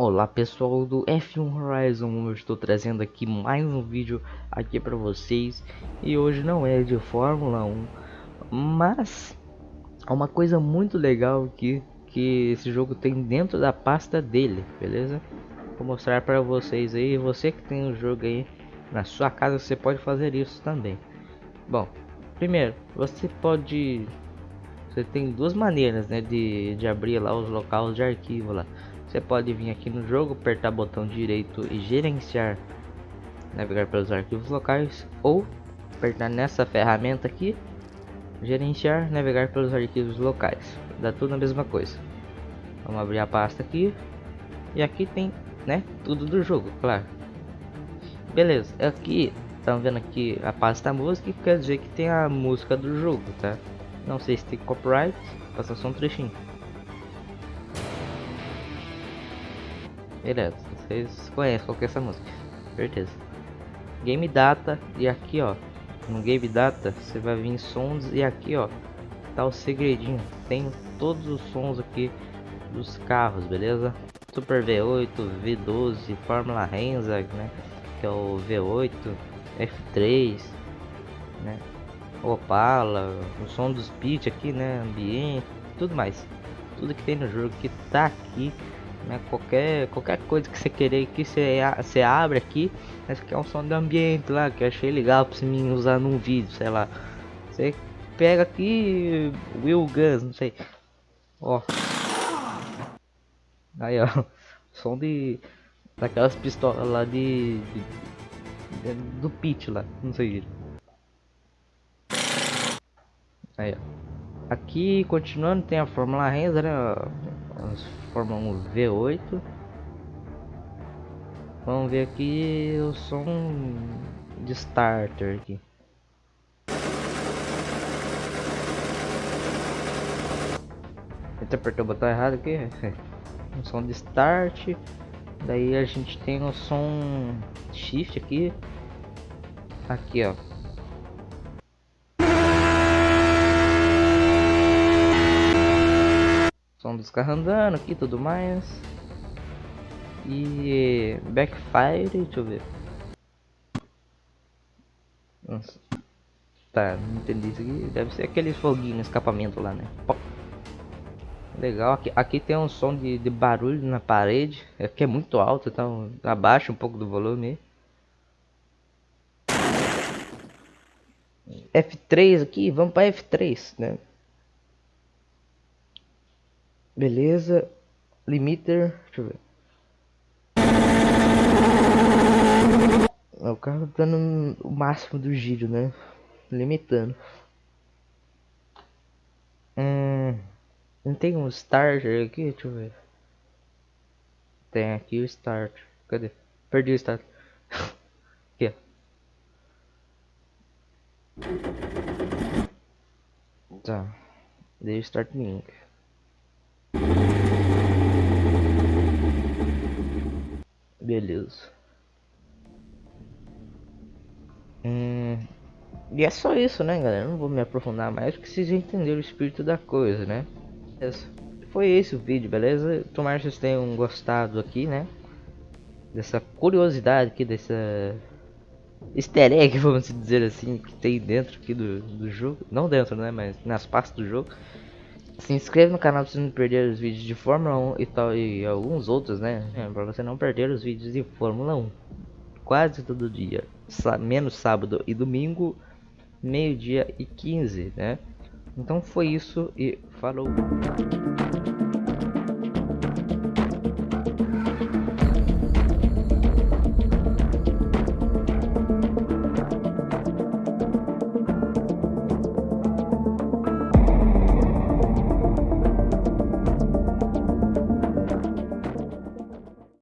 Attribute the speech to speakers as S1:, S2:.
S1: Olá pessoal do F1 Horizon, eu estou trazendo aqui mais um vídeo aqui para vocês e hoje não é de Fórmula 1, mas é uma coisa muito legal aqui que esse jogo tem dentro da pasta dele, beleza? Vou mostrar para vocês aí, você que tem o jogo aí na sua casa, você pode fazer isso também. Bom, primeiro, você pode você tem duas maneiras né, de, de abrir lá os locais de arquivo lá você pode vir aqui no jogo, apertar botão direito e gerenciar, navegar pelos arquivos locais, ou apertar nessa ferramenta aqui, gerenciar, navegar pelos arquivos locais. Dá tudo a mesma coisa. Vamos abrir a pasta aqui, e aqui tem, né, tudo do jogo, claro. Beleza, aqui, estão vendo aqui a pasta música, que quer dizer que tem a música do jogo, tá? Não sei se tem copyright, passa só um trechinho. Beleza, vocês conhecem qual que é essa música, certeza. Game Data, e aqui ó, no Game Data você vai vir sons e aqui ó, tá o segredinho. Tem todos os sons aqui dos carros, beleza? Super V8, V12, Fórmula Renza, né? Que é o V8, F3, né? Opala, o som dos pitch aqui, né? Ambiente, tudo mais. Tudo que tem no jogo que tá aqui né? Qualquer, qualquer coisa que você querer que você, você abre aqui, esse aqui é um som do ambiente lá, que eu achei legal você me usar num vídeo, sei lá. Você pega aqui, Will Guns, não sei. Ó. Aí, ó. Som de... Daquelas pistolas lá de... de, de do pit lá, não sei. Aí, ó. Aqui, continuando, tem a Fórmula Renza, né? Fórmula 1 V8. Vamos ver aqui o som de starter aqui. Até apertou o botão errado aqui. o som de start. Daí a gente tem o som shift aqui. Aqui ó. Som dos carros andando aqui tudo mais. E backfire, deixa eu ver. Nossa. Tá, não entendi isso aqui. Deve ser aquele foguinho, escapamento lá, né? Legal, aqui, aqui tem um som de, de barulho na parede. Aqui é muito alto, então abaixa um pouco do volume. F3 aqui, vamos para F3, né? Beleza. Limiter. Deixa eu ver. É, o carro tá dando o máximo do giro, né? Limitando. Hum, não tem um starter aqui? Deixa eu ver. Tem aqui o start. Cadê? Perdi o start. aqui, ó. Tá. Dei start link. Beleza. Hum, e é só isso, né, galera? Não vou me aprofundar mais, porque vocês entenderam o espírito da coisa, né? Foi esse o vídeo, beleza? Tomara que vocês tenham gostado aqui, né? Dessa curiosidade aqui, dessa easter egg, vamos dizer assim, que tem dentro aqui do, do jogo. Não dentro, né? Mas nas pastas do jogo. Se inscreva no canal para não perder os vídeos de Fórmula 1 e tal e alguns outros, né? É, para você não perder os vídeos de Fórmula 1. Quase todo dia, menos sábado e domingo, meio-dia e 15, né? Então foi isso e falou.